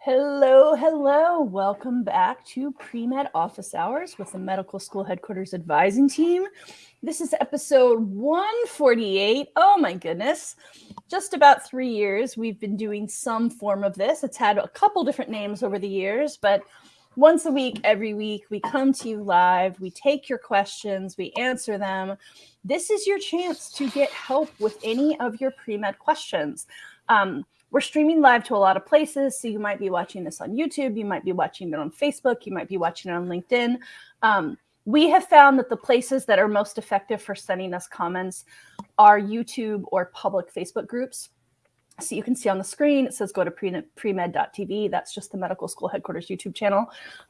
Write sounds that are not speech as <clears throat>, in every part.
Hello, hello. Welcome back to Pre-Med Office Hours with the Medical School Headquarters Advising Team. This is episode 148. Oh my goodness. Just about three years we've been doing some form of this. It's had a couple different names over the years, but once a week, every week, we come to you live, we take your questions, we answer them. This is your chance to get help with any of your pre-med questions. Um, we're streaming live to a lot of places. So you might be watching this on YouTube, you might be watching it on Facebook, you might be watching it on LinkedIn. Um, we have found that the places that are most effective for sending us comments are YouTube or public Facebook groups. So you can see on the screen, it says go to premed.tv. That's just the medical school headquarters YouTube channel.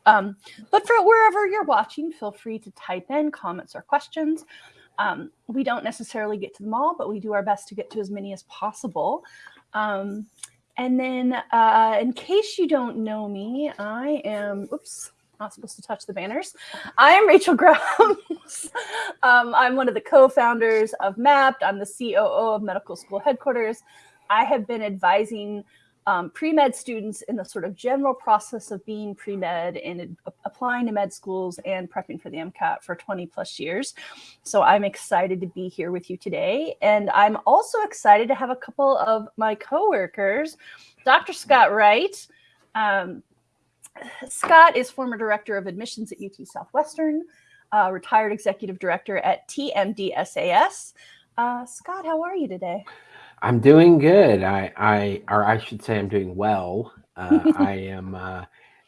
Um, but for wherever you're watching, feel free to type in comments or questions. Um, we don't necessarily get to them all, but we do our best to get to as many as possible. Um, and then uh, in case you don't know me, I am, oops, not supposed to touch the banners. I am Rachel Grubbs. <laughs> um, I'm one of the co-founders of Mappd. I'm the COO of Medical School Headquarters. I have been advising um, pre-med students in the sort of general process of being pre-med and applying to med schools and prepping for the MCAT for 20 plus years. So I'm excited to be here with you today. And I'm also excited to have a couple of my coworkers, Dr. Scott Wright. Um, Scott is former director of admissions at UT Southwestern, uh, retired executive director at TMDSAS. Uh, Scott, how are you today? I'm doing good. I, I, or I should say, I'm doing well. Uh, I <laughs> am uh,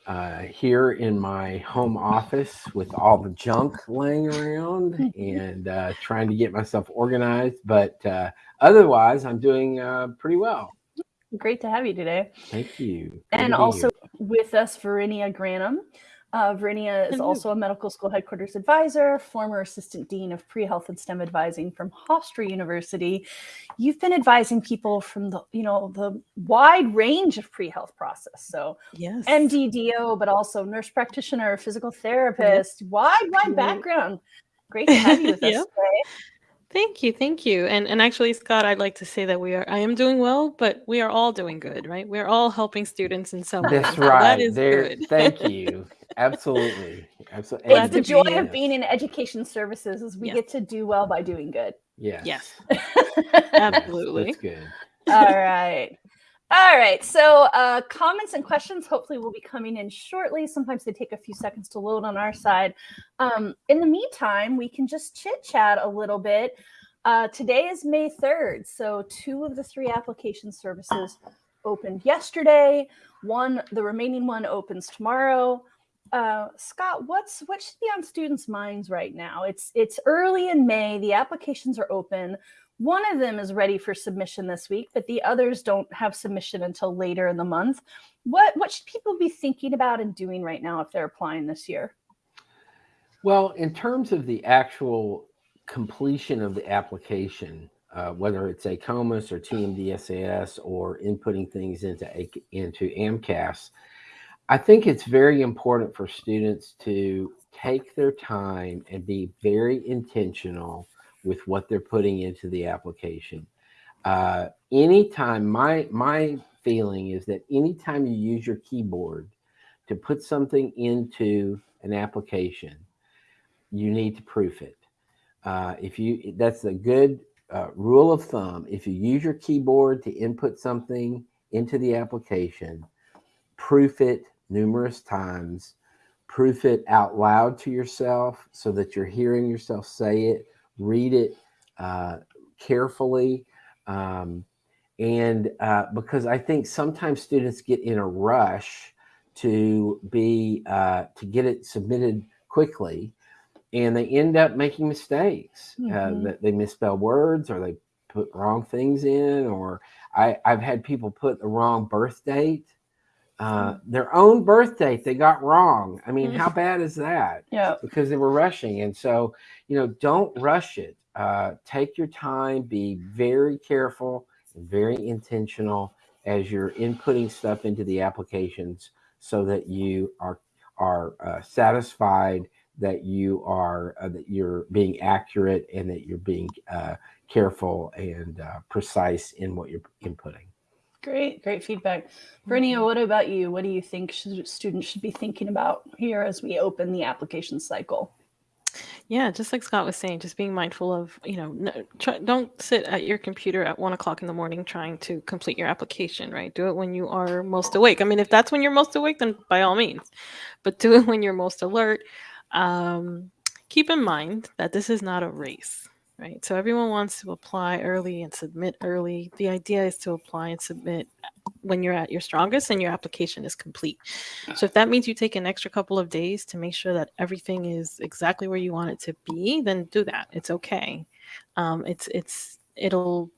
uh, here in my home office with all the junk laying around <laughs> and uh, trying to get myself organized. But uh, otherwise, I'm doing uh, pretty well. Great to have you today. Thank you. Good and also here. with us, Verinia Granum. Uh, Verinia is also a medical school headquarters advisor, former assistant dean of pre-health and STEM advising from Hofstra University. You've been advising people from the, you know, the wide range of pre-health process. So yes. MDDO, but also nurse practitioner, physical therapist, wide, wide background. Great to have you <laughs> with us today. Thank you, thank you. And and actually, Scott, I'd like to say that we are I am doing well, but we are all doing good, right? We're all helping students in some way. That's right. That is there, good. thank you. <laughs> Absolutely. Absolutely. It's the joy of being in education services is we yes. get to do well by doing good. Yes. Yes. <laughs> Absolutely. That's good. All right. All right. So uh, comments and questions hopefully will be coming in shortly. Sometimes they take a few seconds to load on our side. Um, in the meantime, we can just chit chat a little bit. Uh, today is May 3rd. So two of the three application services opened yesterday. One, the remaining one opens tomorrow. Uh, Scott, what's what should be on students' minds right now? It's it's early in May. The applications are open. One of them is ready for submission this week, but the others don't have submission until later in the month. What what should people be thinking about and doing right now if they're applying this year? Well, in terms of the actual completion of the application, uh, whether it's AACOMAS or TMDSAS or inputting things into into AMCAS, I think it's very important for students to take their time and be very intentional with what they're putting into the application. Uh, anytime, my, my feeling is that anytime you use your keyboard to put something into an application, you need to proof it. Uh, if you, that's a good uh, rule of thumb. If you use your keyboard to input something into the application, proof it numerous times, proof it out loud to yourself so that you're hearing yourself say it read it uh, carefully. Um, and uh, because I think sometimes students get in a rush to be, uh, to get it submitted quickly and they end up making mistakes. Mm -hmm. that they misspell words or they put wrong things in, or I, I've had people put the wrong birth date uh, their own birth date they got wrong. I mean, how mm. bad is that? Yeah. Because they were rushing. And so, you know, don't rush it. Uh, take your time, be very careful and very intentional as you're inputting stuff into the applications so that you are are uh, satisfied that you are uh, that you're being accurate and that you're being uh, careful and uh, precise in what you're inputting. Great, great feedback. Brinia, what about you? What do you think should, students should be thinking about here as we open the application cycle? Yeah, just like Scott was saying, just being mindful of, you know, no, try, don't sit at your computer at one o'clock in the morning trying to complete your application, right? Do it when you are most awake. I mean, if that's when you're most awake, then by all means, but do it when you're most alert. Um, keep in mind that this is not a race, right? So everyone wants to apply early and submit early. The idea is to apply and submit when you're at your strongest and your application is complete. So if that means you take an extra couple of days to make sure that everything is exactly where you want it to be, then do that. It's okay. Um, it's it's it'll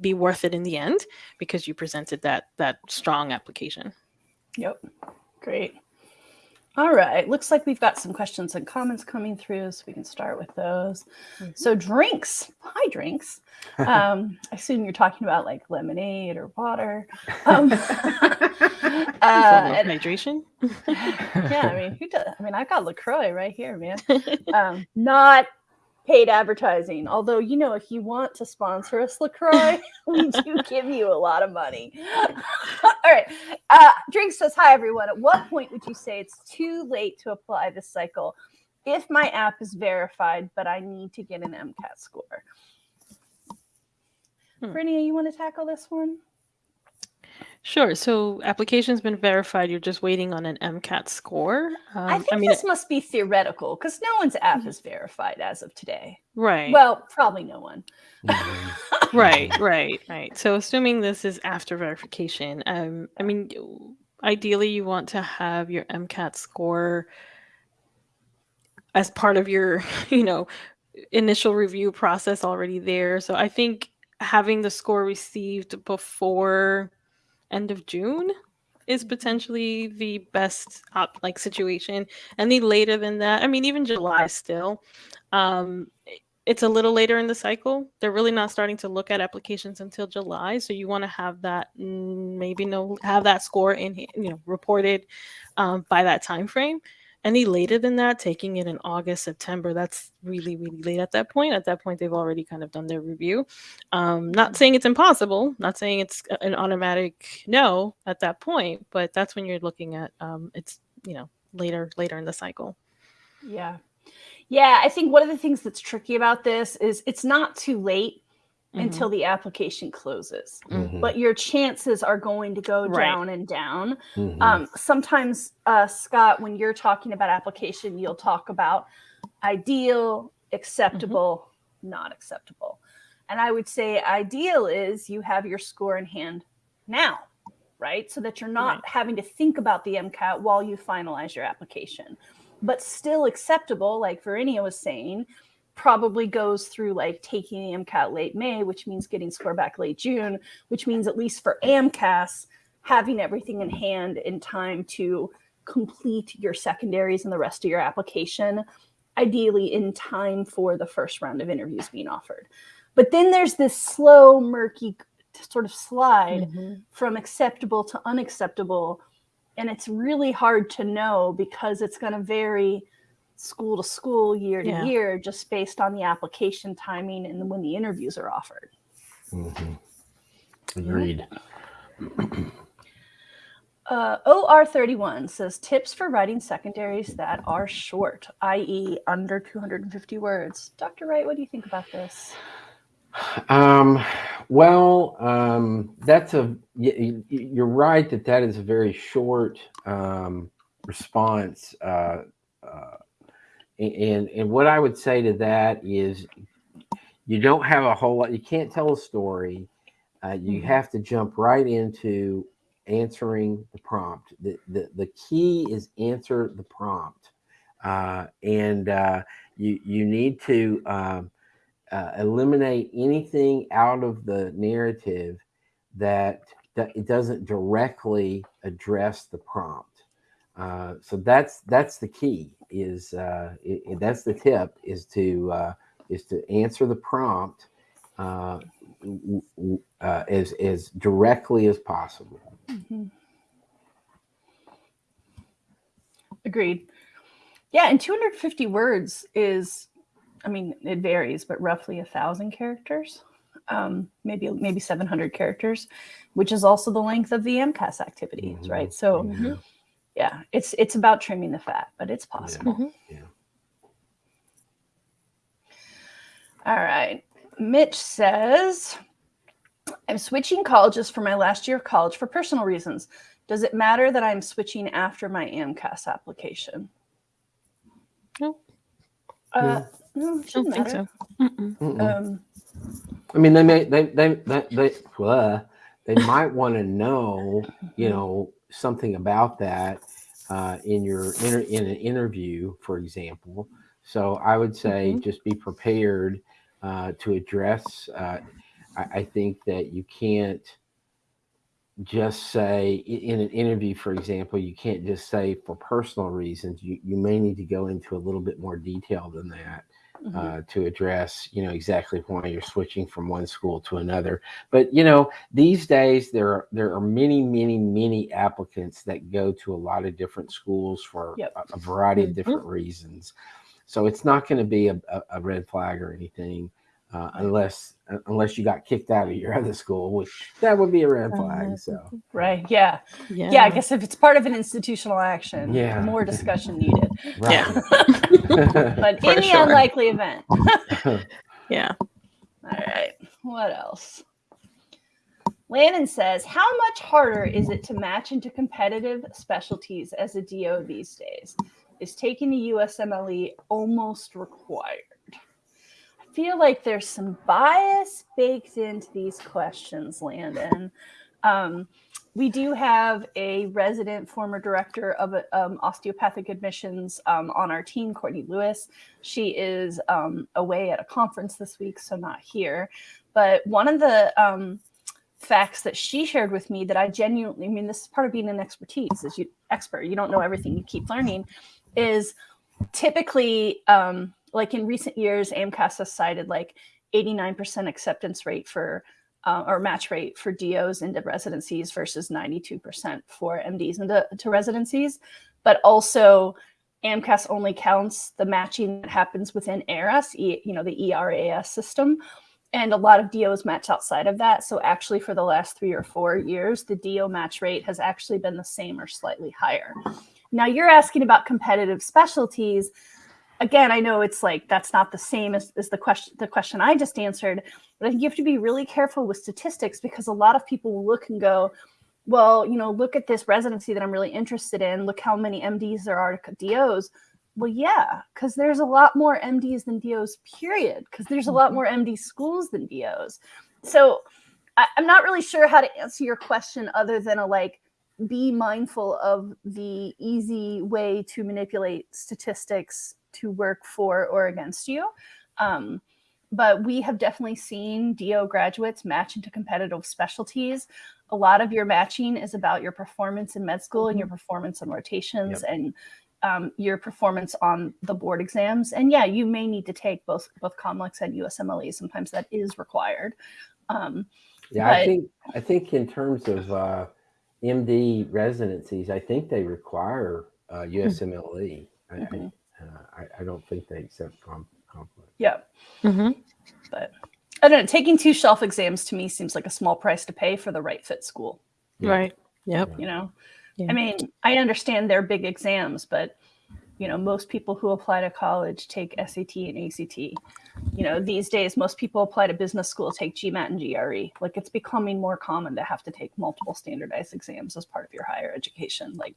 be worth it in the end because you presented that that strong application. Yep. Great. All right. Looks like we've got some questions and comments coming through, so we can start with those. Mm-hmm. So, drinks. Hi, drinks. <laughs> Um, I assume you're talking about like lemonade or water. Um, <laughs> <laughs> uh, hydration. yeah, I mean, who does? I mean, I've got LaCroix right here, man. Um, not paid advertising. Although, you know, if you want to sponsor us, LaCroix, <laughs> <laughs> we do give you a lot of money. <laughs> All right. Uh, Drink says, Hi, everyone. At what point would you say it's too late to apply this cycle if my app is verified, but I need to get an MCAT score? Hmm. Brinia, you want to tackle this one? Sure. So application's been verified. You're just waiting on an MCAT score. Um, I think I mean, this must be theoretical because no one's app mm-hmm. is verified as of today. Right. Well, probably no one. Mm-hmm. <laughs> right. Right. Right. So assuming this is after verification, um, I mean, ideally you want to have your MCAT score as part of your, <laughs> you know, initial review process already there. So I think having the score received before end of June is potentially the best op- like situation. Any later than that, I mean, even July still. Um, it's a little later in the cycle. They're really not starting to look at applications until July, so you want to have that mm, maybe no have that score in you know reported um, by that time frame any later than that, taking it in August, September, that's really, really late at that point. At that point, they've already kind of done their review. Um, not saying it's impossible, not saying it's an automatic no at that point, but that's when you're looking at um, it's, you know, later, later in the cycle. Yeah. Yeah. I think one of the things that's tricky about this is it's not too late mm-hmm. until the application closes. Mm-hmm. But your chances are going to go right. down and down. Mm-hmm. Um, sometimes, uh, Scott, when you're talking about application, you'll talk about ideal, acceptable, mm-hmm. not acceptable. And I would say ideal is you have your score in hand now, right? So that you're not right. having to think about the MCAT while you finalize your application. But still acceptable, like Verinia was saying, probably goes through like taking AMCAT late May, which means getting score back late June, which means at least for AMCAS, having everything in hand in time to complete your secondaries and the rest of your application, ideally in time for the first round of interviews being offered. But then there's this slow, murky sort of slide mm-hmm. from acceptable to unacceptable. And it's really hard to know because it's going to vary school to school, year to yeah. year, just based on the application timing and when the interviews are offered. Mm-hmm. Agreed. <clears throat> Uh, OR31 says tips for writing secondaries that are short, i.e., under 250 words. Dr. Wright, what do you think about this? Um, well, um, that's a, you're right that that is a very short um, response. Uh, uh, and and what I would say to that is, you don't have a whole lot. You can't tell a story. Uh, you mm-hmm. have to jump right into answering the prompt. The the, the key is answer the prompt, uh, and uh, you you need to um, uh, eliminate anything out of the narrative that that it doesn't directly address the prompt. Uh, so that's that's the key is uh, it, that's the tip is to uh, is to answer the prompt uh, uh, as as directly as possible. Mm-hmm. Agreed. Yeah, and 250 words is, I mean, it varies, but roughly a thousand characters. um, maybe maybe 700 characters, which is also the length of the AMCAS activities, Mhm. right? So Yeah. Yeah, it's it's about trimming the fat, but it's possible. Mhm. Yeah. All right. Mitch says, I'm switching colleges for my last year of college for personal reasons. Does it matter that I'm switching after my AMCAS application? No. Uh, no, it I don't shouldn't think matter. so. Mm-mm. Mm-mm. Um, I mean, they may they they they they, blah, they might want to know, Mm-hmm. you know, something about that uh, in your inter, in an interview, for example. So I would say Mm-hmm. just be prepared uh, to address. Uh, I, I think that you can't just say in an interview, for example, you can't just say for personal reasons. You you may need to go into a little bit more detail than that mhm. uh, to address you know exactly why you're switching from one school to another but you know these days there are there are many many many applicants that go to a lot of different schools for Yep. a, a variety Mhm. of different reasons so it's not going to be a, a, a red flag or anything uh, unless unless you got kicked out of your <laughs> other school which that would be a red flag Uh, so <laughs> right. Yeah. Yeah. yeah. I guess if it's part of an institutional action, Yeah. more discussion <laughs> needed. Yeah. <laughs> But For in the sure. unlikely event. <laughs> <laughs> Yeah. All right. What else? Landon says, How much harder is it to match into competitive specialties as a DO these days? Is taking the USMLE almost required? I feel like there's some bias baked into these questions, Landon. Um, we do have a resident former director of um, osteopathic admissions um, on our team, Courtney Lewis. She is um, away at a conference this week, so not here. But one of the um, facts that she shared with me that I genuinely, I mean, this is part of being an expertise, is you expert. You don't know everything, you keep learning. Is typically um, like in recent years, AMCAS has cited like 89% acceptance rate for uh, or match rate for DOs into residencies versus 92% for MDs into to residencies. But also, AMCAS only counts the matching that happens within ERAS, you know, the ERAS system. And a lot of DOs match outside of that. So actually, for the last three or four years, the DO match rate has actually been the same or slightly higher. Now you're asking about competitive specialties. Again, I know it's like that's not the same as, as the question the question I just answered, but I think you have to be really careful with statistics because a lot of people will look and go, well, you know, look at this residency that I'm really interested in. Look how many MDs there are to DOs. Well, yeah, because there's a lot more MDs than DOs, period. Because there's a lot mm-hmm. more MD schools than DOs. So I, I'm not really sure how to answer your question other than a like, be mindful of the easy way to manipulate statistics to work for or against you. Um, but we have definitely seen DO graduates match into competitive specialties. A lot of your matching is about your performance in med school and your performance on rotations and um, your performance on the board exams. And yeah, you may need to take both both COMLEX and USMLE. Sometimes that is required. Um, Yeah, I think I think in terms of uh, MD residencies, I think they require uh, USMLE. I, Mhm. I, uh, I, I don't think they accept com- COMLEX. yeah, hmm but I don't know. Taking two shelf exams to me seems like a small price to pay for the right fit school. Yeah. Right. Yep. you know Yeah. i mean i understand they're big exams but you know most people who apply to college take sat and act you know these days most people apply to business school take gmat and gre like it's becoming more common to have to take multiple standardized exams as part of your higher education like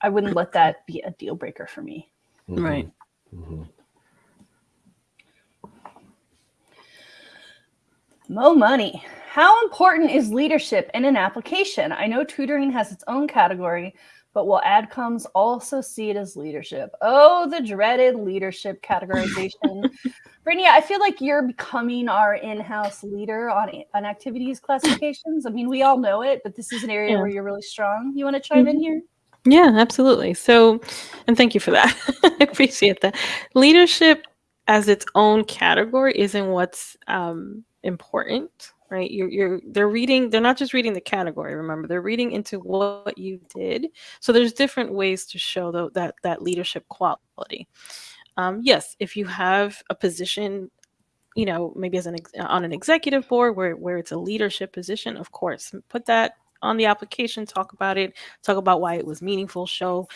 i wouldn't let that be a deal breaker for me Mhm, Right. mhm. Mo money. How important is leadership in an application? I know tutoring has its own category, but will AdComs also see it as leadership? Oh, the dreaded leadership categorization. <laughs> Brittany, I feel like you're becoming our in-house leader on, on activities classifications. I mean, we all know it, but this is an area Yeah. where you're really strong. You want to chime in here? Yeah, absolutely. So, and thank you for that. <laughs> I appreciate that. Leadership as its own category isn't what's um, important, right? You're, you're, they're reading, they're not just reading the category, remember, they're reading into what you did. So there's different ways to show tho- that, that leadership quality. Um, yes, if you have a position you know, maybe as an on an executive board where where it's a leadership position, of course, put that on the application, talk about it, talk about why it was meaningful, show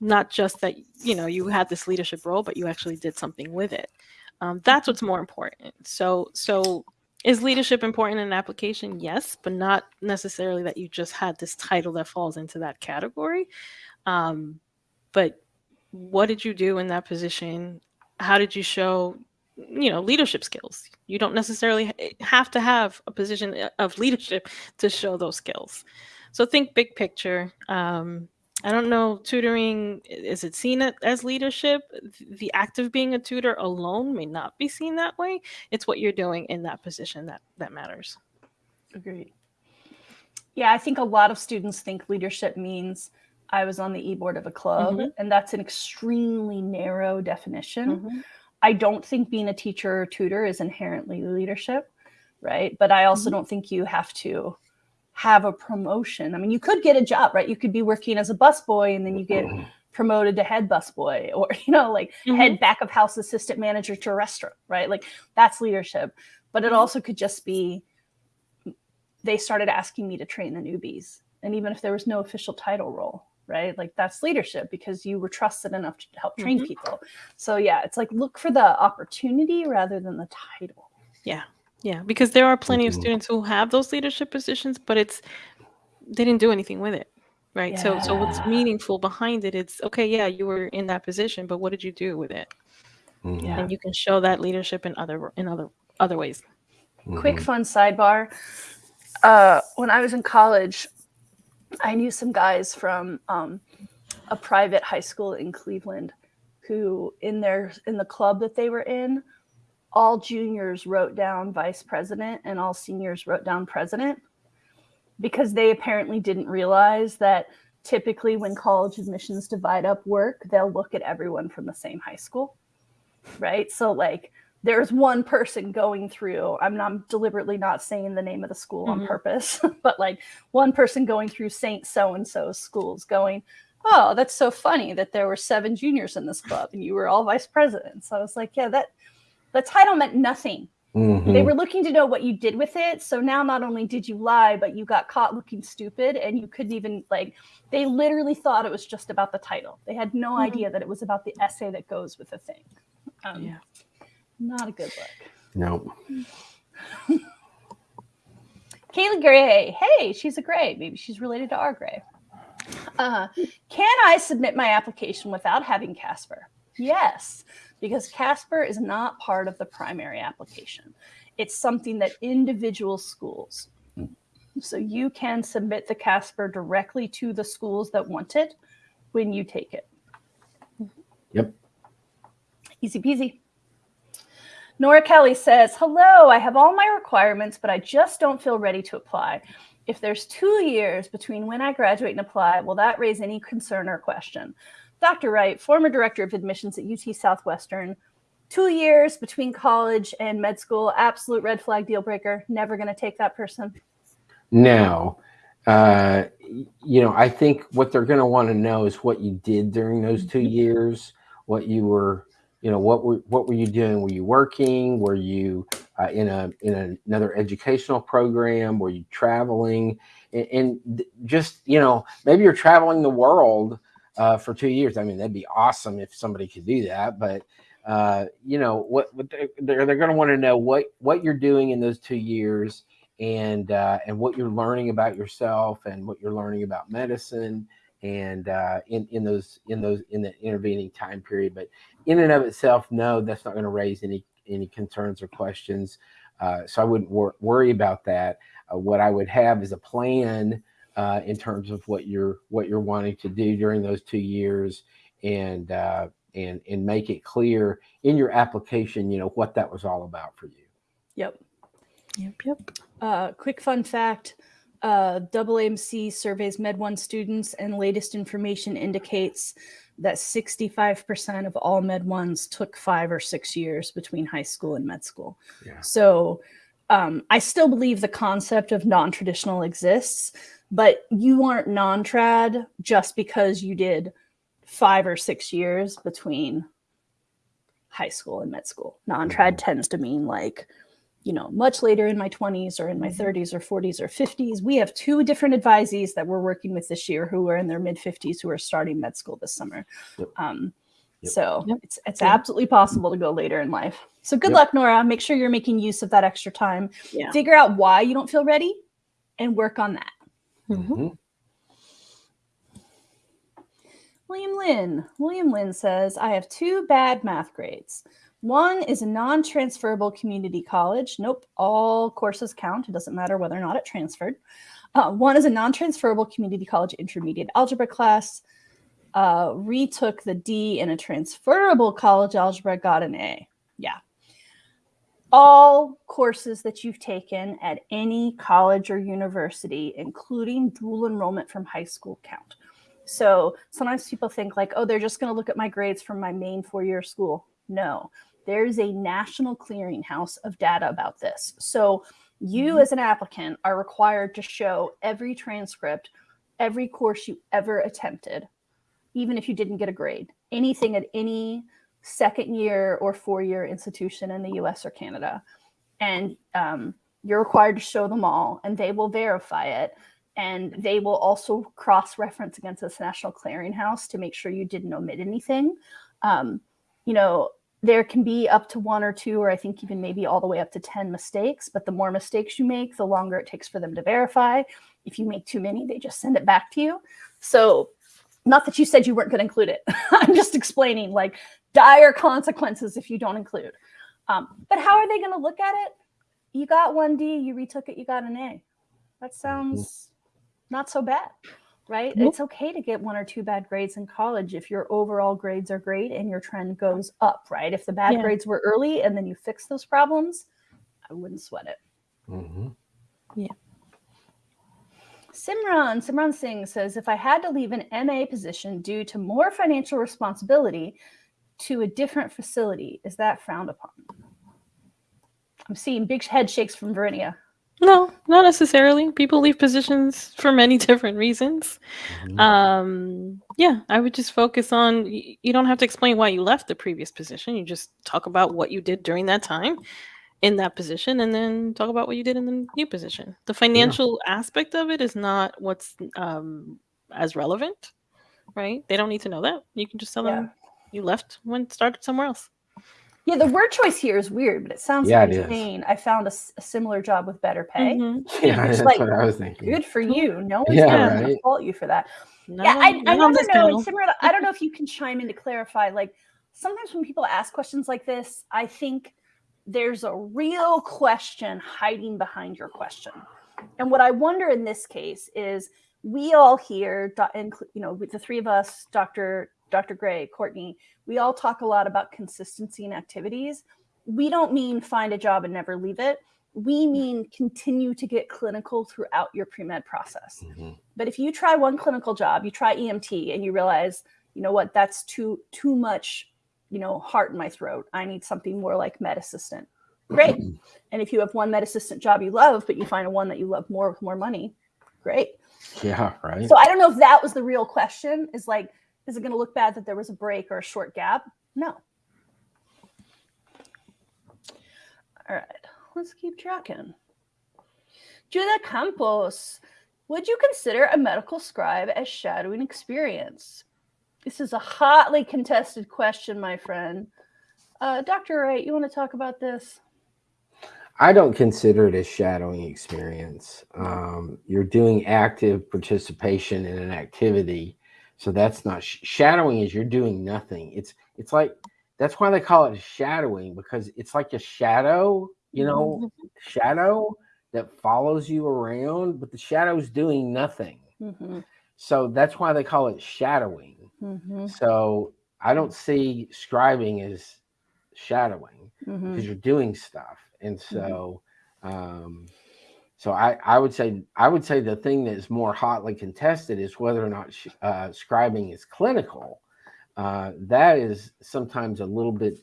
not just that you know you had this leadership role, but you actually did something with it. Um, that's what's more important. So so is leadership important in an application? Yes, but not necessarily that you just had this title that falls into that category. Um, but what did you do in that position? How did you show, you know, leadership skills? You don't necessarily have to have a position uh, of <laughs> leadership to show those skills. So think big picture. Um, I don't know, tutoring, is it seen as leadership? The act of being a tutor alone may not be seen that way. It's what you're doing in that position that, that matters. Agreed. Yeah, I think a lot of students think leadership means I was on the e-board of a club, mm-hmm. and that's an extremely narrow definition. Mm-hmm. I don't think being a teacher or tutor is inherently leadership, right? But I also mm-hmm. don't think you have to have a promotion. I mean, you could get a job, right? You could be working as a busboy and then you get promoted to head busboy <laughs> or, you know, like mm-hmm. head back of house assistant manager to a restaurant, right? Like that's leadership. But it mm-hmm. also could just be they started asking me to train the newbies. And even if there was no official title role, right? Like that's leadership because you were trusted enough to help train mm-hmm. people. So yeah, it's like look for the opportunity rather than the title. Yeah. Yeah, because there are plenty of students who have those leadership positions, but it's they didn't do anything with it. Right. So so what's meaningful behind it? It's okay, yeah, you were in that position, but what did you do with it? Mhm. And you can show that leadership in other in other other ways. Quick Mhm. fun sidebar. Uh, when I was in college, I knew some guys from um, a private high school in Cleveland who, in their in the club that they were in, all juniors wrote down vice president and all seniors wrote down president because they apparently didn't realize that typically when college admissions divide up work, they'll look at everyone from the same high school. Right. So, like, there's one person going through, I'm not deliberately not saying the name of the school mm-hmm. on purpose, <laughs> but like one person going through St. So and so's schools going, Oh, that's so funny that there were seven juniors in this club and you were all vice presidents. So I was like, Yeah, that the title meant nothing. Mm-hmm. They were looking to know what you did with it. So now not only did you lie, but you got caught looking stupid and you couldn't even like they literally thought it was just about the title. They had no mm-hmm. idea that it was about the essay that goes with the thing. Um, yeah. Not a good look. Nope. Kaylee Gray. Hey, she's a Gray. Maybe she's related to our Gray. Uh, can I submit my application without having Casper? Yes because Casper is not part of the primary application. It's something that individual schools, so you can submit the Casper directly to the schools that want it when you take it. Yep. Easy peasy. Nora Kelly says, Hello, I have all my requirements, but I just don't feel ready to apply. If there's two years between when I graduate and apply, will that raise any concern or question? Dr. Wright, former director of admissions at UT Southwestern, two years between college and med school, absolute red flag deal breaker. Never going to take that person. No. Uh, you know, I think what they're going to want to know is what you did during those two years, what you were, you know, what were what were you doing? Were you working? Were you uh, in a in another educational program? Were you traveling? And, and just you know, maybe you're traveling the world uh, for two years. I mean, that'd be awesome if somebody could do that. But uh, you know, what, what they're they're, they're going to want to know what what you're doing in those two years and uh, and what you're learning about yourself and what you're learning about medicine and uh, in in those in those in the intervening time period. But in and of itself, no, that's not going to raise any any concerns or questions. Uh, so I wouldn't wor- worry about that. Uh, what I would have is a plan uh, in terms of what you're what you're wanting to do during those two years and uh, and and make it clear in your application you know what that was all about for you yep yep yep uh, quick fun fact uh, AAMC surveys Med 1 students, and latest information indicates that 65% of all Med 1s took five or six years between high school and med school. Yeah. So um, I still believe the concept of non traditional exists, but you aren't non-trad just because you did five or six years between high school and med school. Non-trad tends to mean like, you know, much later in my 20s or in my 30s or 40s or 50s. We have two different advisees that we're working with this year who are in their mid 50s who are starting med school this summer. Yep. Um, Yep. So Yep. it's it's Yeah. absolutely possible to go later in life. So good Yep. luck, Nora. Make sure you're making use of that extra time. Yeah. Figure out why you don't feel ready and work on that. Mhm. Mhm. William Lynn. William Lynn says, I have two bad math grades. One is a non transferable community college. Nope, all courses count. It doesn't matter whether or not it transferred. Uh, one is a non transferable community college intermediate algebra class. Uh, retook the D in a transferable college algebra, got an A. Yeah. All courses that you've taken at any college or university, including dual enrollment from high school, count. So sometimes people think like, oh, they're just going to look at my grades from my main four-year school. No, there's a national clearinghouse of data about this. So you as an applicant are required to show every transcript, every course you ever attempted, even if you didn't get a grade, anything at any second year or four-year institution in the US or Canada. And um, you're required to show them all and they will verify it and they will also cross-reference against this national clearinghouse to make sure you didn't omit anything. Um, you know, there can be up to one or two, or I think even maybe all the way up to 10 mistakes, but the more mistakes you make, the longer it takes for them to verify. If you make too many, they just send it back to you. So not that you said you weren't going to include it. <laughs> I'm just explaining like dire consequences if you don't include. Um, but how are they going to look at it? You got one D, you retook it, you got an A. That sounds not so bad, right? Nope. It's okay to get one or two bad grades in college if your overall grades are great and your trend goes up, right? If the bad Yeah. grades were early and then you fix those problems, I wouldn't sweat it. Mhm. Simran, Simran Singh says, if I had to leave an MA position due to more financial responsibility to a different facility, is that frowned upon? I'm seeing big head shakes from Verinia. No, not necessarily. People leave positions for many <laughs> different reasons. Mhm. Um, yeah, I would just focus on. y- You don't have to explain why you left the previous position. You just talk about what you did during that time in that position, and then talk about what you did in the new position. The financial aspect of it is not what's um, as relevant, right? They don't need to know that. You can just tell Yeah. them you left when started somewhere else. Yeah, the word choice here is weird, but it sounds Yeah, like it you're is. I found a similar job with better pay. Mhm. <laughs> Yeah, that's like, what I was thinking. Good for you. No one's Yeah, going to right. fault you for that. Not yeah, on- I, I not on never this know. panel. And Simran, I don't know <laughs> if you can chime in to clarify. Like sometimes when people ask questions like this, I think there's a real question hiding behind your question. And what I wonder in this case is we all here, do- inclu- you know, with the three of us, Dr. Dr. Gray, Courtney, we all talk a lot about consistency in activities. We don't mean find a job and never leave it. We mean continue to get clinical throughout your pre-med process. Mhm. But if you try one clinical job, you try EMT and you realize, you know what, that's too too much, you know, heart in my throat. I need something more like med assistant. Great. and if you have one med assistant job you love, but you find a one that you love more with more money, great. Yeah, right. So I don't know if that was the real question. Is like, is it going to look bad that there was a break or a short gap? No. All right, let's keep tracking. Julia Campos, would you consider a medical scribe as shadowing experience? This is a hotly contested question, my friend. Uh, Dr. Wright, you want to talk about this? I don't consider it a shadowing experience. Um, you're doing active participation in an activity, so that's not sh- shadowing. Is you're doing nothing. It's it's like that's why they call it shadowing because it's like a shadow, you know, shadow that follows you around, but the shadow's doing nothing. Mm-hmm, So that's why they call it shadowing. mm-hmm, So I don't see scribing as shadowing mm-hmm. because you're doing stuff and so um so i i would say i would say the thing that is more hotly contested is whether or not uh, scribing is clinical. Uh that is sometimes a little bit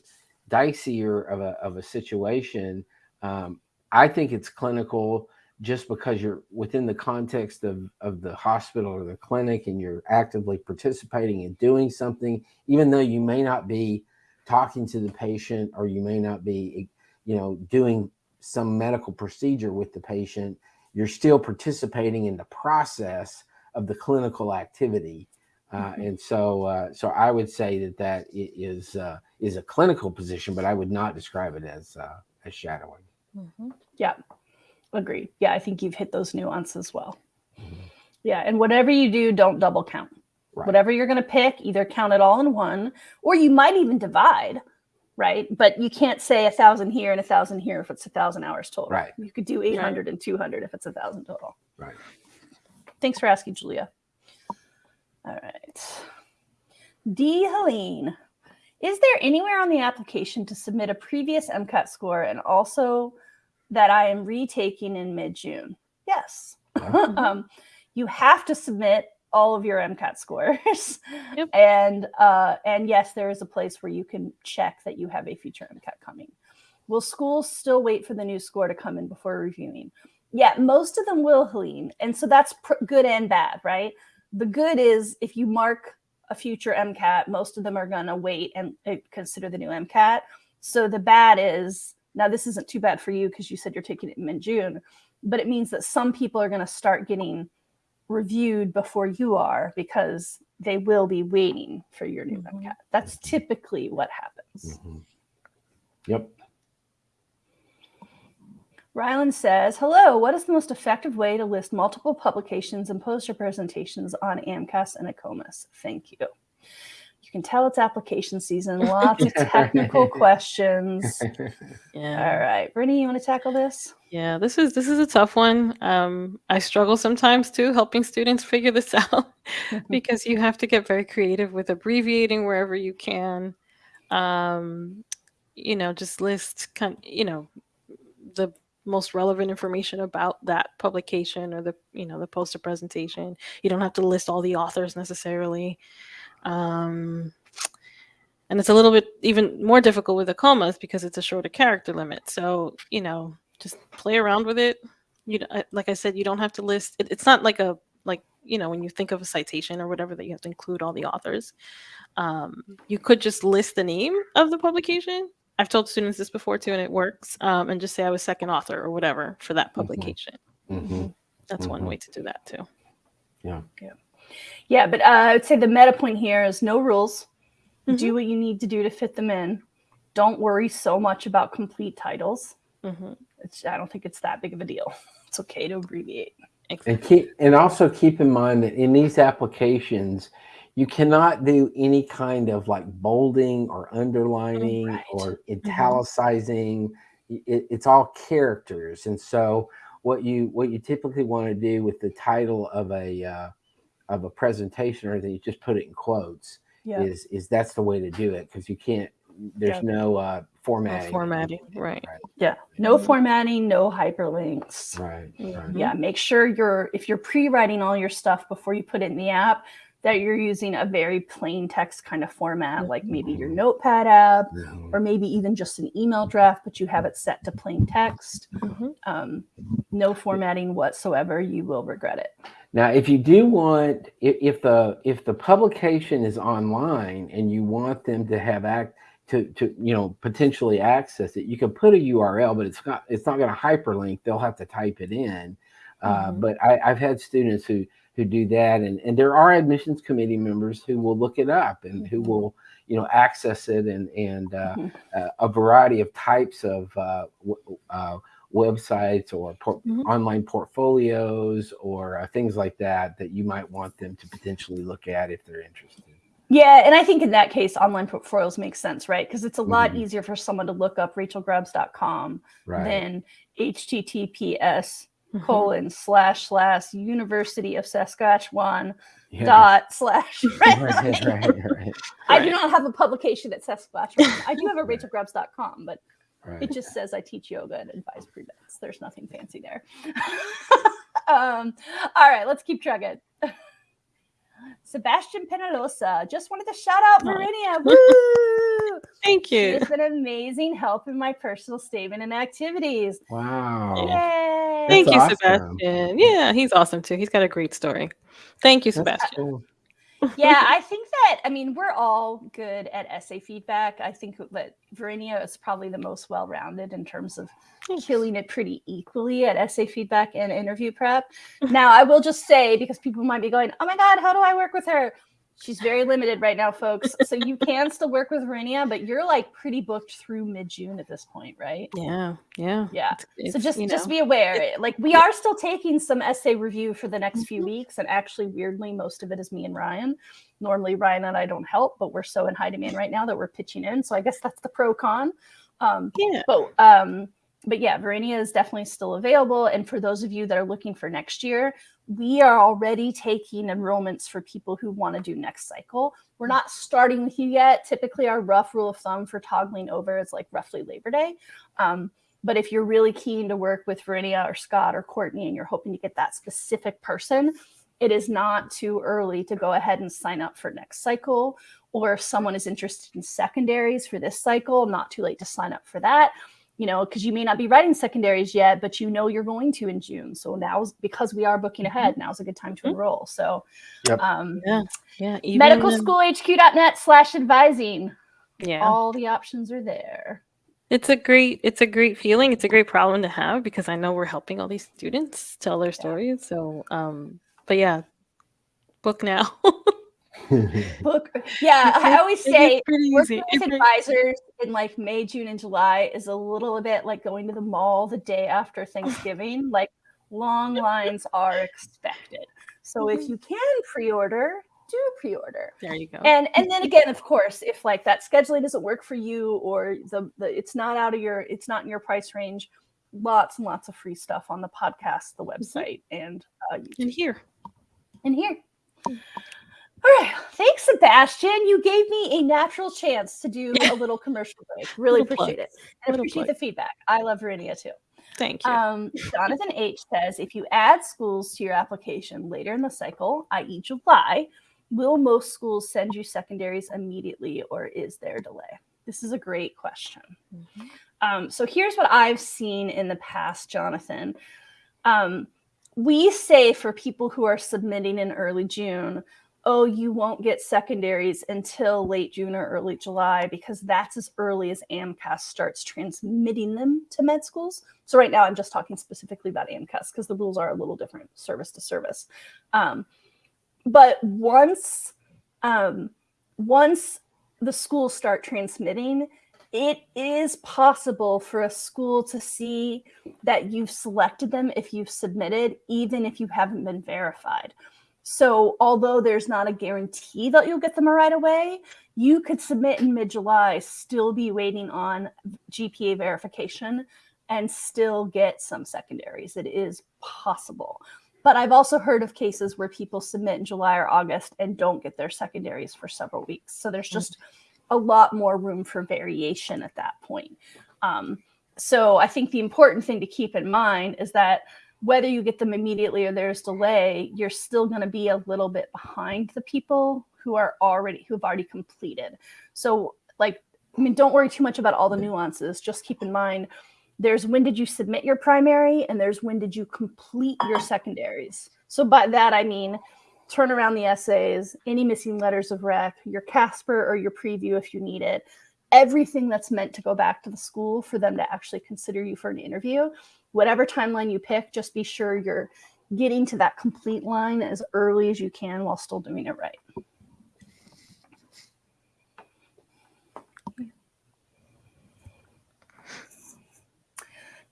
dicier of a of a situation. Um i think it's clinical just because you're within the context of of the hospital or the clinic and you're actively participating and doing something even though you may not be talking to the patient or you may not be you know doing some medical procedure with the patient you're still participating in the process of the clinical activity. Uh, and so uh, so i would say that that is uh, is a clinical position but i would not describe it as uh, as shadowing. Mm-hmm. yeah. Agreed. Yeah i think you've hit those nuances well. Mm-hmm. yeah and whatever you do don't double count. Right. whatever you're going to pick either count it all in one or you might even divide right? But you can't say a thousand here and a thousand here if it's a thousand hours total. Right. You could do 800 and 200 if it's a thousand total. Right. Thanks for asking julia. All right. D. Helene is there anywhere on the application to submit a previous mcat score and also that i am retaking in mid-june? Yes. <laughs> Um, you have to submit all of your MCAT scores. <laughs> Yep. And uh, and yes, there is a place where you can check that you have a future MCAT coming. Will schools still wait for the new score to come in before reviewing? Yeah, most of them will, Helene. And so that's pr- good and bad, right? The good is if you mark a future MCAT, most of them are going to wait and consider the new MCAT. So the bad is now this isn't too bad for you because you said you're taking it in June, but it means that some people are going to start getting reviewed before you are because they will be waiting for your new mm-hmm. MCAT. That's typically what happens. Mm-hmm. Yep. Rylan says, Hello, what is the most effective way to list multiple publications and poster presentations on AMCAS and ACOMAS? Thank you can tell it's application season. <laughs> Lots of technical <laughs> questions. <laughs> Yeah. All right, Brittany, you want to tackle this? Yeah, this is this is a tough one. Um, I struggle sometimes too, helping students figure this out because you have to get very creative with abbreviating wherever you can. Um, you know, just list kind, you know, the most relevant information about that publication or the you know the poster presentation. You don't have to list all the authors necessarily. Um, and it's a little bit even more difficult with the AACOMAS because it's a shorter character limit. So, you know, just play around with it. You like I said, you don't have to list. It, it's not like a like you know when you think of a citation or whatever that you have to include all the authors. Um, you could just list the name of the publication. I've told students this before too, and it works. Um, and just say I was second author or whatever for that mm-hmm. publication. Mm-hmm. That's mm-hmm. one way to do that too. Yeah. Yeah. Yeah, but uh, I would say the meta point here is no rules. Mm-hmm. Do what you need to do to fit them in. Don't worry so much about complete titles. Mm-hmm. I don't think it's that big of a deal. <laughs> It's okay to abbreviate. And keep and also keep in mind that in these applications, you cannot do any kind of like bolding or underlining right. or mm-hmm. italicizing. Mm-hmm. It, it's all characters, and so what you what you typically want to do with the title of a uh, of a presentation or anything, you just put it in quotes. Yeah. Is is that's the way to do it because you can't. There's yeah. no uh, formatting. No formatting, right. right? Yeah, no mm-hmm. formatting, no hyperlinks. Right, right. Yeah, make sure you're if you're pre-writing all your stuff before you put it in the app, that you're using a very plain text kind of format, like maybe your mm-hmm. notepad app, or maybe even just an email draft, but you have it set to plain text. Mm-hmm. Um, no formatting whatsoever. You will regret it. Now, if you do want, if, if the if the publication is online and you want them to have act to to you know potentially access it, you can put a URL, but it's not it's not going to hyperlink. They'll have to type it in. Uh, mm-hmm. But I, I've had students who who do that, and and there are admissions committee members who will look it up and mm-hmm. who will you know access it and and uh, mm-hmm. uh, a variety of types of uh, uh, websites or por- mm-hmm. online portfolios or uh, things like that that you might want them to potentially look at if they're interested. Yeah, and I think in that case, online portfolios make sense, right? Because it's a lot mm-hmm. easier for someone to look up rachelgrubbs.com right. than HTTPS mm-hmm. colon slash slash University of Saskatchewan yeah. dot slash. <laughs> Right, right, right, right, I do not have a publication at Saskatchewan. I do have a rachelgrubbs.com, but Right. It just says I teach yoga and advise pre-meds. There's nothing fancy there. <laughs> um, all right, let's keep chugging. <laughs> Sebastian Penalosa just wanted to shout out Marinia. <laughs> Woo! Thank you. It's been amazing help in my personal statement and activities. Wow. Yay. Thank you, awesome. Sebastian. Yeah, he's awesome too. He's got a great story. Thank you, Sebastian. Yeah, <laughs> I think that I mean we're all good at essay feedback. I think that Verinia is probably the most well-rounded in terms of killing it pretty equally at essay feedback and interview prep. <laughs> Now, I will just say because people might be going, "Oh my god, how do I work with her?" She's very limited right now, folks. So you can still work with Verinia, but you're like pretty booked through mid June at this point, right? Yeah, yeah, yeah. It's, so just you just be aware. Like we are still taking some essay review for the next few Mhm. weeks, and actually, weirdly, most of it is me and Ryan. Normally, Ryan and I don't help, but we're so in high demand right now that we're pitching in. So I guess that's the pro con. Um, yeah. but um, but yeah, Verinia is definitely still available. And for those of you that are looking for next year, we are already taking enrollments for people who want to do next cycle. We're not starting with you yet. Typically, our rough rule of thumb for toggling over is like roughly Labor Day. Um, but if you're really keen to work with Verinia or Scott or Courtney and you're hoping to get that specific person, it is not too early to go ahead and sign up for next cycle. Or if someone is interested in secondaries for this cycle, not too late to sign up for that you know, because you may not be writing secondaries yet, but you know you're going to in June. So now's because we are booking ahead, now's a good time to Mhm. enroll. So, Yep. um, Yeah, yeah. Medicalschoolhq.net slash advising. Yeah, All the options are there. it's a great, it's a great feeling. It's a great problem to have because I know we're helping all these students tell their stories. So, um, but yeah, book now. <laughs> <laughs> Book, yeah. I always say pretty working with <laughs> advisors in like May, June, and July is a little bit like going to the mall the day after Thanksgiving. <laughs> like long lines are expected. So if Mhm. you can pre-order, do pre-order. There you go. and and then again of course if like that scheduling doesn't work for you or the, the it's not out of your it's not in your price range lots and lots of free stuff on the podcast the website and uh, YouTube. and here, and here all right thanks sebastian you gave me a natural chance to do <laughs> a little commercial break really Little plug. appreciate it and appreciate plug. the feedback i love Verinia too thank you. um, Jonathan H says if you add schools to your application later in the cycle, i.e., July, will most schools send you secondaries immediately or is there a delay? This is a great question. Mhm. Um, so here's what I've seen in the past, Jonathan. Um, we say for people who are submitting in early June, oh, you won't get secondaries until late June or early July because that's as early as AMCAS starts transmitting them to med schools. So right now I'm just talking specifically about AMCAS because the rules are a little different service to service. Um, but once um, once the schools start transmitting, it is possible for a school to see that you've selected them if you've submitted, even if you haven't been verified. So, although there's not a guarantee that you'll get them right away, you could submit in mid July, still be waiting on GPA verification, and still get some secondaries. It is possible. But I've also heard of cases where people submit in July or August and don't get their secondaries for several weeks. So, there's just a lot more room for variation at that point. Um, so I think the important thing to keep in mind is that whether you get them immediately or there's delay, you're still going to be a little bit behind the people who are already who have already completed. So like I mean don't worry too much about all the nuances. Just keep in mind there's when did you submit your primary and there's when did you complete your secondaries. So by that I mean turn around the essays, any missing letters of rec, your Casper or your preview if you need it, everything that's meant to go back to the school for them to actually consider you for an interview. Whatever timeline you pick, just be sure you're getting to that complete line as early as you can while still doing it right.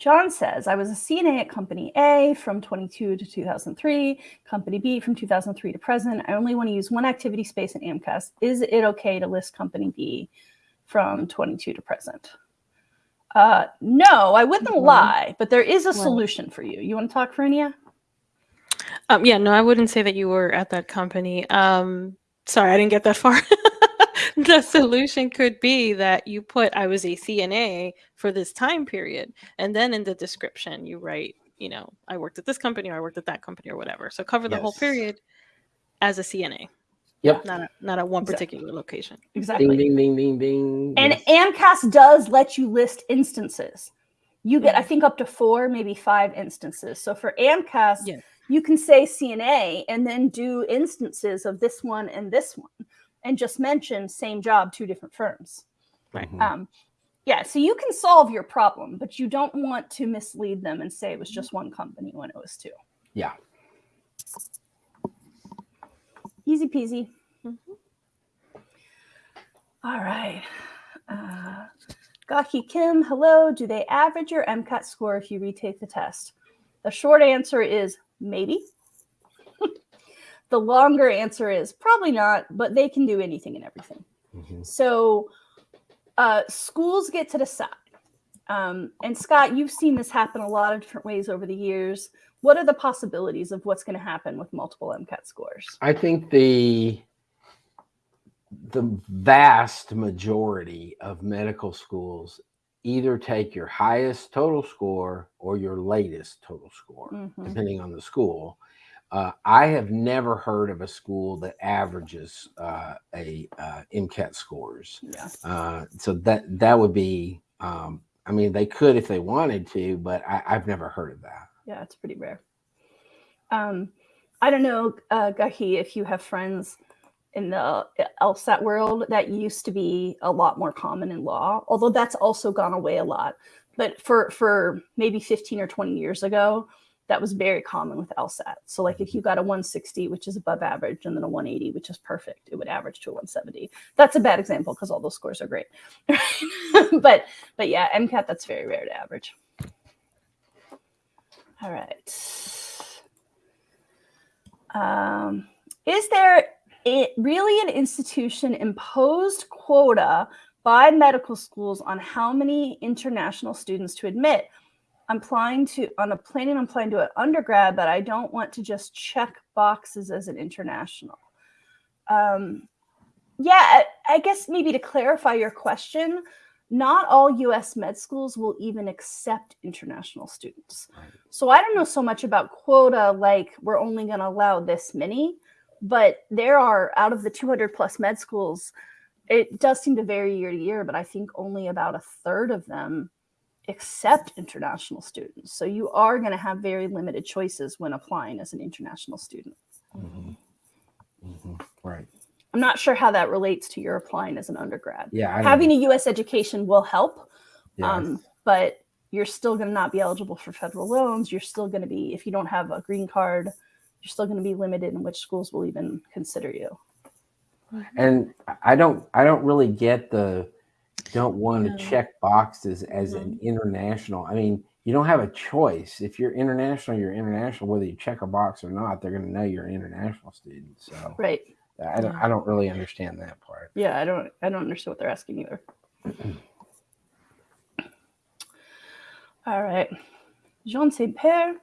John says, I was a CNA at Company A from 22 to 2003, Company B from 2003 to present. I only want to use one activity space in AMCAS. Is it okay to list Company B from 22 to present? Uh, no, I wouldn't Mhm. lie, but there is a Right. solution for you. You want to talk, Verinia? Um, yeah, no, I wouldn't say that you were at that company. Um, sorry, I didn't get that far. <laughs> the solution could be that you put I was a CNA for this time period, and then in the description you write, you know, I worked at this company or I worked at that company or whatever. So cover the whole period as a CNA, Yep. not a, not at one Exactly. particular location. Exactly. Ding, ding, ding, ding, ding. And Yes. AMCAS does let you list instances. You get, I Mhm. think, up to four, maybe five instances. So for AMCAS, Yeah. you can say CNA and then do instances of this one and this one and just mention same job, two different firms. Right. Mhm. Um, yeah, so you can solve your problem, but you don't want to mislead them and say it was just one company when it was two. Yeah. Easy peasy. Mhm. All right. Uh, Gaki Kim, hello. Do they average your MCAT score if you retake the test? The short answer is maybe. <laughs> the longer answer is probably not, but they can do anything and everything. Mhm. So uh, schools get to decide. Um, and Scott, you've seen this happen a lot of different ways over the years. What are the possibilities of what's going to happen with multiple MCAT scores? I think the the vast majority of medical schools either take your highest total score or your latest total score, Mhm. depending on the school. Uh, I have never heard of a school that averages uh, a uh, MCAT scores. Yeah. Uh, so that that would be, um, I mean, they could if they wanted to, but I, I've never heard of that. Yeah, it's pretty rare. Um, I don't know, uh, Gahi, if you have friends in the LSAT world, that used to be a lot more common in law, although that's also gone away a lot. But for for maybe 15 or 20 years ago, that was very common with LSAT. So like if you got a 160, which is above average, and then a 180, which is perfect, it would average to a 170. That's a bad example because all those scores are great. <laughs> but but yeah, MCAT that's very rare to average. All right. Um, is there it really an institution imposed quota by medical schools on how many international students to admit? I'm applying to on a planning on applying to an undergrad, but I don't want to just check boxes as an international. Um, yeah, I, I guess maybe to clarify your question, not all US med schools will even accept international students. So I don't know so much about quota, like we're only going to allow this many, but there are out of the 200 plus med schools, it does seem to vary year to year, but I think only about a third of them accept international students. So you are going to have very limited choices when applying as an international student. Mhm. Mhm. Right. I'm not sure how that relates to your applying as an undergrad. Yeah. Having a US education will help, yeah, um, but you're still going to not be eligible for federal loans. You're still going to be, if you don't have a green card, you're still going to be limited in which schools will even consider you. and I don't I don't really get the don't want to check boxes as an international. I mean, you don't have a choice. If you're international, you're international, whether you check a box or not, they're gonna know you're an international student. So Right. I don't I don't really understand that part. Yeah, I don't I don't understand what they're asking either. All right. Jean St. Pierre.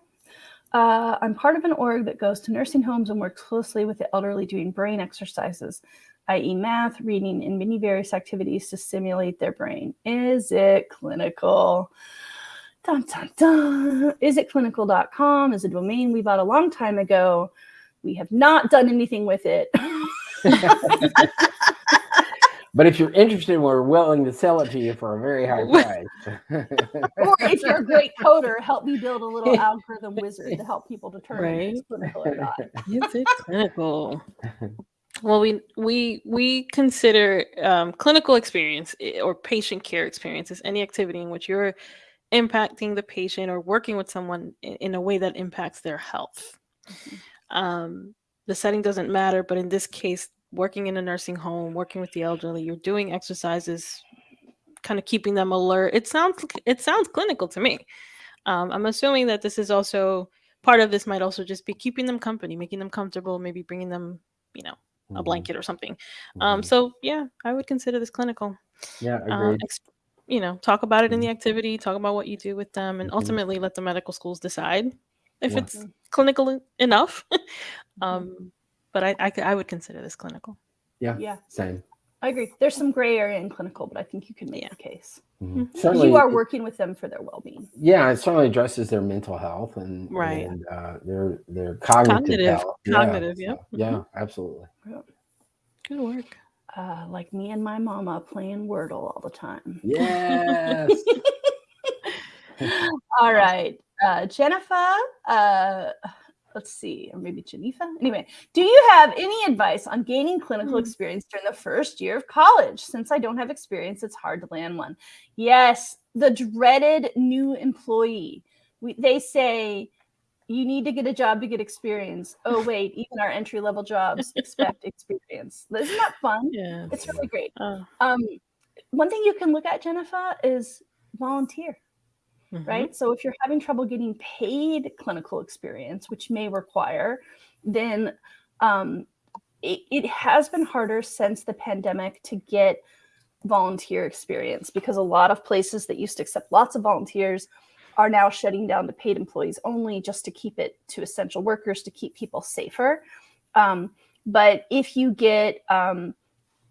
Uh, I'm part of an org that goes to nursing homes and works closely with the elderly doing brain exercises, i.e., math, reading, and many various activities to stimulate their brain. Is it clinical? Dun, dun, dun. Is it clinical.com? Is a domain we bought a long time ago. We have not done anything with it. <laughs> But if you're interested, we're willing to sell it to you for a very high price. <laughs> or if you're a great coder, help me build a little algorithm wizard to help people determine if it's clinical or not. Is it clinical? <laughs> Well, we we we consider um, clinical experience or patient care experience as any activity in which you're impacting the patient or working with someone in, in a way that impacts their health. Um, the setting doesn't matter, but in this case, working in a nursing home, working with the elderly, you're doing exercises, kind of keeping them alert. It sounds it sounds clinical to me. Um, I'm assuming that this is also part of this might also just be keeping them company, making them comfortable, maybe bringing them, you know, a Mhm, blanket or something. Um, mhm. so yeah, I would consider this clinical. yeah, Um, you know, talk about it in the activity, talk about what you do with them, and ultimately let the medical schools decide if Yeah. it's clinical enough. <laughs> um, but i i would consider this clinical. Yeah, Yeah, same. I agree. There's some gray area in clinical, but I think you can make Yeah. the case. 'Cause Certainly, You are working with them for their well-being. yeah, it certainly addresses their mental health and Right. and uh, their their cognitive, Cognitive- health. cognitive, yeah, yep. so, yeah, absolutely. Good work. Uh, like me and my mama playing Wordle all the time. Yes. <laughs> All right. Uh, Jennifer, uh, let's see, or maybe Geneva. Anyway, do you have any advice on gaining clinical Hmm. experience during the first year of college? Since I don't have experience, it's hard to land one. Yes, the dreaded new employee. We, they say you need to get a job to get experience. Oh <laughs> wait, even our entry level jobs expect experience. Isn't that fun? Yeah. It's really great. Uh, Um, one thing you can look at, Jennifer, is volunteer mhm. right? So if you're having trouble getting paid clinical experience, which may require, then um, it, it has been harder since the pandemic to get volunteer experience because a lot of places that used to accept lots of volunteers are now shutting down to paid employees only just to keep it to essential workers to keep people safer. Um, but if you get um,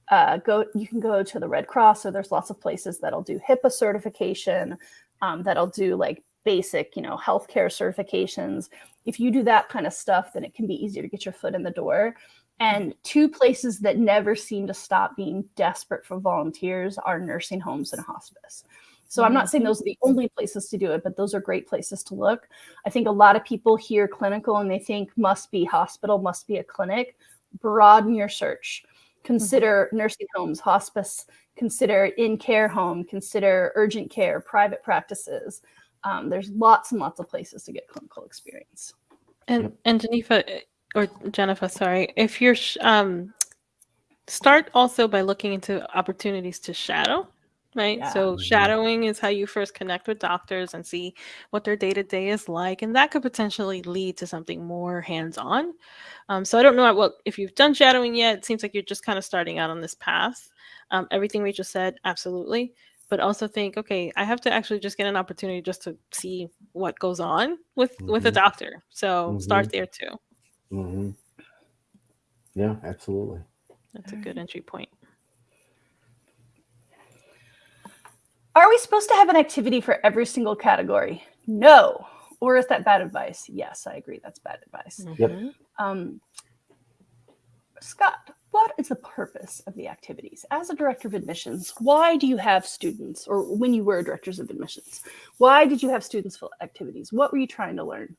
uh, go, you can go to the Red Cross. So there's lots of places that'll do HIPAA certification um, that'll do like basic, you know, healthcare certifications. If you do that kind of stuff, then it can be easier to get your foot in the door. And two places that never seem to stop being desperate for volunteers are nursing homes and hospice. So I'm not saying those are the only places to do it, but those are great places to look. I think a lot of people hear clinical and they think must be hospital, must be a clinic. Broaden your search. Consider nursing homes, hospice, consider in care home, consider urgent care, private practices. Um, there's lots and lots of places to get clinical experience. And and Geneva or Jennifer, sorry, if you're sh- um start also by looking into opportunities to shadow, right? Yeah. So Mhm. shadowing is how you first connect with doctors and see what their day to day is like, and that could potentially lead to something more hands on. Um, so I don't know what if you've done shadowing yet. It seems like you're just kind of starting out on this path. Um, everything we just said, absolutely. But also think, okay, I have to actually just get an opportunity just to see what goes on with with a Mhm. doctor. So start there too. hmm Yeah, absolutely. That's a good entry point. Are we supposed to have an activity for every single category? No. Or is that bad advice? Yes, I agree. That's bad advice. Yep. Mhm. Um, Scott, what is the purpose of the activities? As a director of admissions, why do you have students, or when you were directors of admissions, why did you have students fill activities? What were you trying to learn?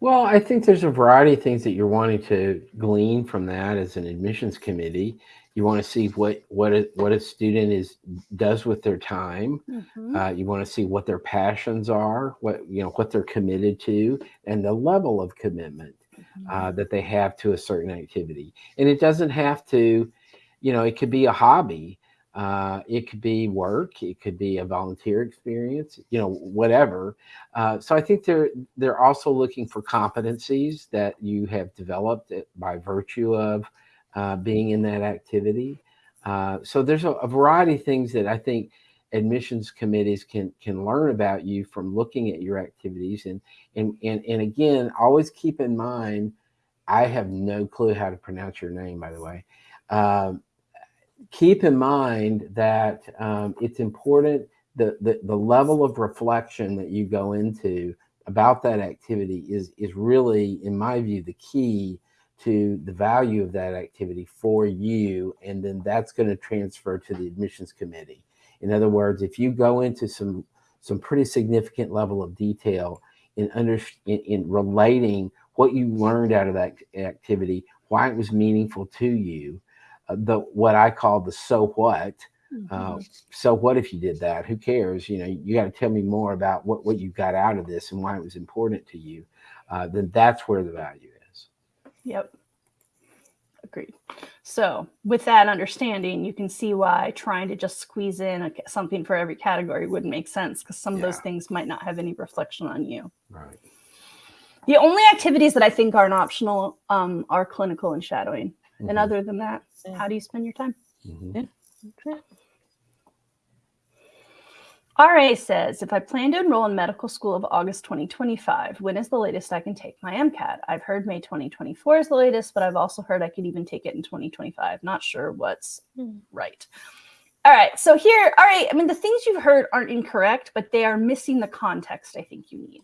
Well, I think there's a variety of things that you're wanting to glean from that as an admissions committee. You want to see what what a, what a student is does with their time. Uh, you want to see what their passions are, what you know, what they're committed to, and the level of commitment uh, that they have to a certain activity. And it doesn't have to, you know, it could be a hobby, uh, it could be work, it could be a volunteer experience, you know, whatever. Uh, so I think they're they're also looking for competencies that you have developed by virtue of uh, being in that activity. Uh, so there's a, a variety of things that I think admissions committees can can learn about you from looking at your activities and and and, and again always keep in mind i have no clue how to pronounce your name by the way um, keep in mind that um, it's important the, the the level of reflection that you go into about that activity is is really in my view the key to the value of that activity for you and then that's going to transfer to the admissions committee in other words, if you go into some some pretty significant level of detail in under in, in relating what you learned out of that activity, why it was meaningful to you, uh, the what I call the so what. Uh, so what if you did that? Who cares? You know, you got to tell me more about what what you got out of this and why it was important to you. Uh, then that's where the value is. Yep. Agreed. So, with that understanding, you can see why trying to just squeeze in a, something for every category wouldn't make sense because some of those things might not have any reflection on you. Right. The only activities that I think aren't optional um, are clinical and shadowing. And Mhm. other than that, Yeah. how do you spend your time? Mhm. Okay. RA says, if I plan to enroll in medical school of August 2025, when is the latest I can take my MCAT? I've heard May 2024 is the latest, but I've also heard I could even take it in 2025. Not sure what's Hmm. right. All right. So here, all right. I mean, the things you've heard aren't incorrect, but they are missing the context I think you need.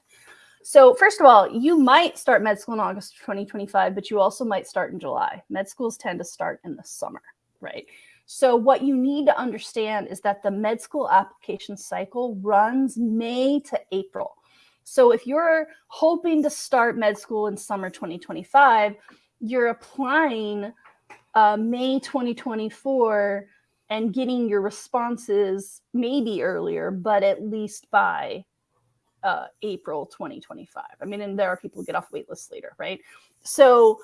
So, first of all, you might start med school in August 2025, but you also might start in July. Med schools tend to start in the summer, right? So, what you need to understand is that the med school application cycle runs May to April. So if you're hoping to start med school in summer 2025, you're applying uh, May 2024 and getting your responses maybe earlier, but at least by uh, April 2025. I mean, and there are people who get off wait lists later, right? So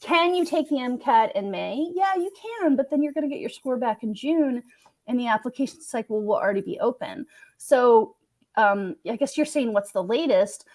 can you take the MCAT in May? Yeah, you can, but then you're going to get your score back in June and the application cycle will already be open. So um, I guess you're saying what's the latest?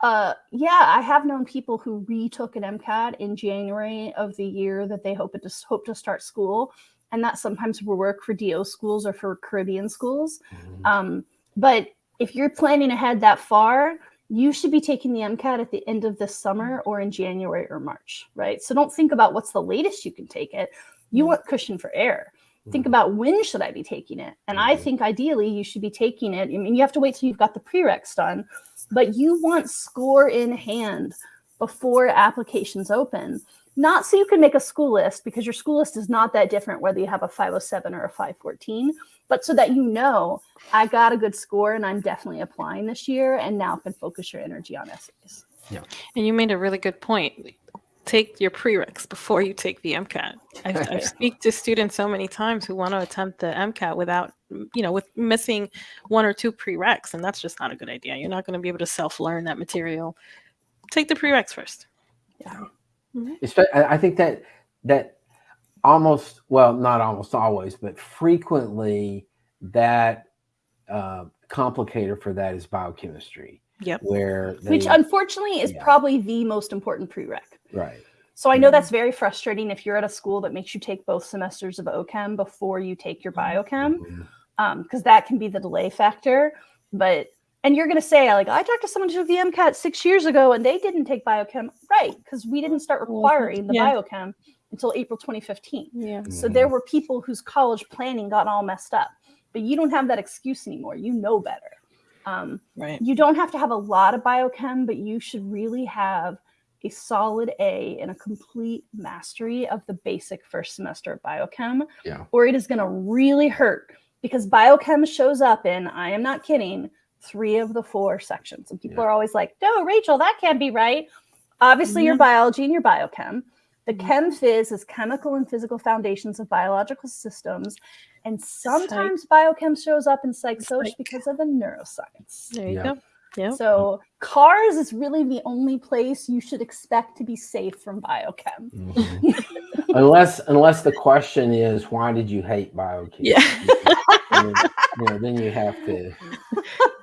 Uh, yeah, I have known people who retook an MCAT in January of the year that they hope to hope to start school, and that sometimes will work for DO schools or for Caribbean schools. Mm-hmm. Um, but if you're planning ahead that far, you should be taking the MCAT at the end of this summer or in January or March, right? So don't think about what's the latest you can take it. You mm-hmm. want cushion for error. Think mm-hmm. about when should I be taking it? And I mm-hmm. think ideally you should be taking it. I mean, you have to wait till you've got the prereqs done, but you want score in hand before applications open. Not so you can make a school list because your school list is not that different whether you have a 507 or a 514 but so that you know I got a good score and I'm definitely applying this year and now can focus your energy on essays. Yeah. And you made a really good point. Take your prereqs before you take the MCAT. I, I <laughs> speak to students so many times who want to attempt the MCAT without, you know, with missing one or two prereqs, and that's just not a good idea. You're not going to be able to self-learn that material. Take the prereqs first. Yeah. Mm-hmm. I think that that almost well not almost always but frequently that uh, complicator for that is biochemistry yep where they, which unfortunately is yeah. probably the most important prereq right so i know mm-hmm. that's very frustrating if you're at a school that makes you take both semesters of ochem before you take your biochem because mm-hmm. um, that can be the delay factor but and you're going to say like i talked to someone who took the mcat six years ago and they didn't take biochem right because we didn't start requiring the yeah. biochem until April 2015. Yeah. So there were people whose college planning got all messed up, but you don't have that excuse anymore. You know better. Um, right. You don't have to have a lot of biochem, but you should really have a solid A and a complete mastery of the basic first semester of biochem, yeah. or it is going to really hurt because biochem shows up in, I am not kidding, three of the four sections. And people yeah. are always like, no, Rachel, that can't be right. Obviously, mm-hmm. your biology and your biochem. The mm-hmm. chem phys is chemical and physical foundations of biological systems. And sometimes psych. biochem shows up in psych soc because of the neuroscience. There you yeah. go. Yeah. So cars is really the only place you should expect to be safe from biochem. Mm-hmm. unless unless the question is why did you hate biochem? Yeah. then, you know, then you have to <laughs>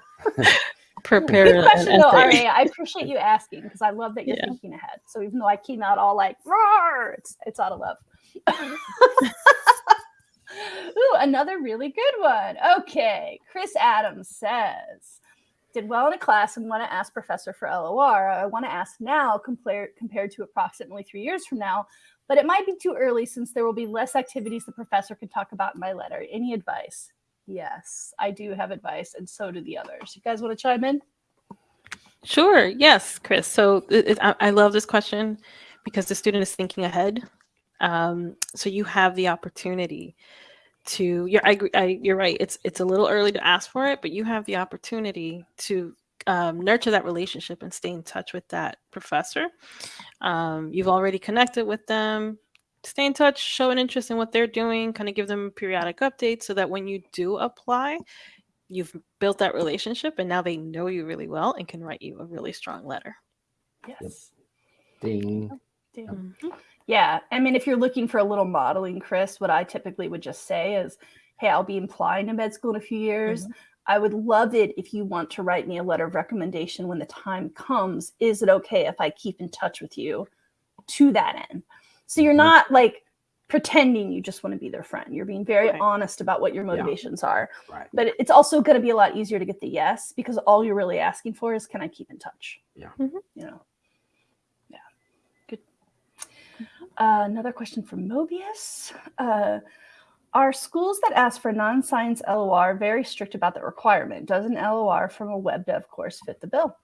prepare. Good question, though, Aria. I appreciate you asking because I love that you're yeah. thinking ahead. So even though I came out all like, Roar! it's it's out of love. <laughs> Ooh, another really good one. Okay, Chris Adams says, did well in a class and want to ask professor for LOR. I want to ask now compared compared to approximately three years from now, but it might be too early since there will be less activities the professor can talk about in my letter. Any advice? Yes, I do have advice, and so do the others. You guys want to chime in? Sure. Yes, Chris. So it, I, I love this question because the student is thinking ahead. Um, so you have the opportunity to. You're, I, I, you're right. It's it's a little early to ask for it, but you have the opportunity to um, nurture that relationship and stay in touch with that professor. Um, you've already connected with them stay in touch, show an interest in what they're doing, kind of give them periodic updates so that when you do apply, you've built that relationship and now they know you really well and can write you a really strong letter. Yes. Ding. Oh, ding. Mm-hmm. Yeah. I mean, if you're looking for a little modeling, Chris, what I typically would just say is, hey, I'll be applying to med school in a few years. Mm-hmm. I would love it if you want to write me a letter of recommendation when the time comes. Is it okay if I keep in touch with you to that end? So you're not like pretending you just want to be their friend. You're being very right. honest about what your motivations yeah. are. Right. But it's also going to be a lot easier to get the yes because all you're really asking for is can I keep in touch? Yeah. Mm-hmm. You know. Yeah. Good. Uh, another question from Mobius. Uh, are schools that ask for non-science LOR very strict about the requirement? Does an LOR from a web dev course fit the bill?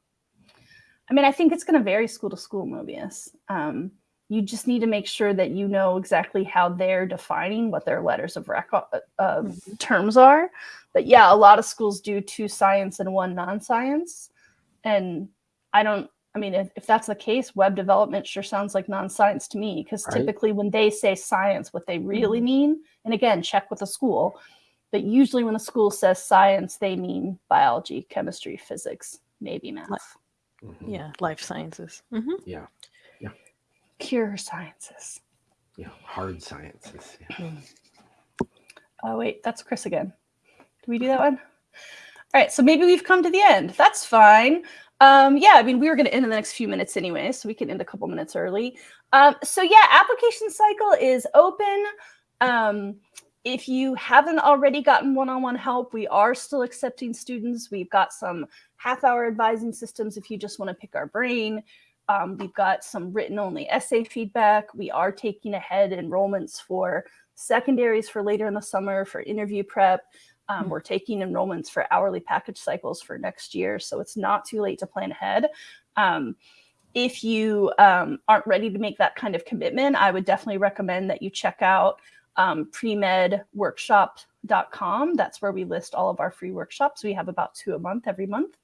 I mean, I think it's going to vary school to school, Mobius. Um, you just need to make sure that you know exactly how they're defining what their letters of record uh, uh mm-hmm. terms are. But yeah, a lot of schools do two science and one non-science. and I don't. I mean, if, if that's the case, web development sure sounds like non-science to me. Because Right. typically, when they say science, what they really Mhm. mean, and again, check with the school, but usually when the school says science, they mean biology, chemistry, physics, maybe math, Mhm. Yeah, life sciences. hmm Yeah. Pure sciences. Yeah. Hard sciences. Yeah. <clears throat> Oh wait, that's Chris again. Did we do that one? All right, so maybe we've come to the end. That's fine. Um, yeah, I mean, we were going to end in the next few minutes anyway, so we can end a couple minutes early. Um, so yeah, application cycle is open. Um, if you haven't already gotten one-on-one help, we are still accepting students. We've got some half-hour advising systems if you just want to pick our brain. Um, we've got some written-only essay feedback. We are taking ahead enrollments for secondaries for later in the summer for interview prep. Um, Mm. we're taking enrollments for hourly package cycles for next year, so it's not too late to plan ahead. Um, if you um, aren't ready to make that kind of commitment, I would definitely recommend that you check out um, premedworkshop.com. That's where we list all of our free workshops. We have about two a month every month.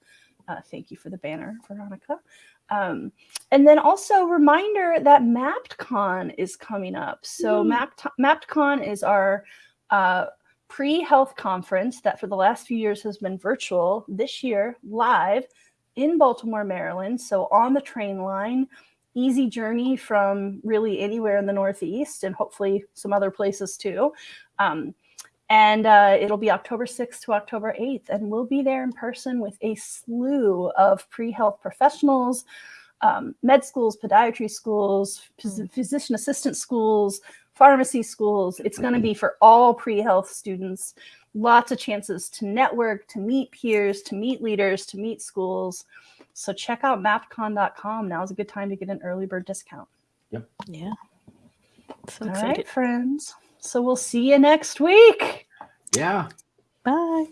Uh, thank you for the banner, Veronica. Um, and then also reminder that MappdCon is coming up. So Woo. Mappd, MappdCon is our uh, pre-health conference that for the last few years has been virtual. This year, live in Baltimore, Maryland. So on the train line, easy journey from really anywhere in the Northeast and hopefully some other places too. Um, and uh, it'll be October 6th to October 8th. And we'll be there in person with a slew of pre health professionals, um, med schools, podiatry schools, phys- physician assistant schools, pharmacy schools. It's going to be for all pre health students. Lots of chances to network, to meet peers, to meet leaders, to meet schools. So check out mappdcon.com. Now is a good time to get an early bird discount. Yep. Yeah. So All excited. right, friends. So we'll see you next week. Yeah. Bye.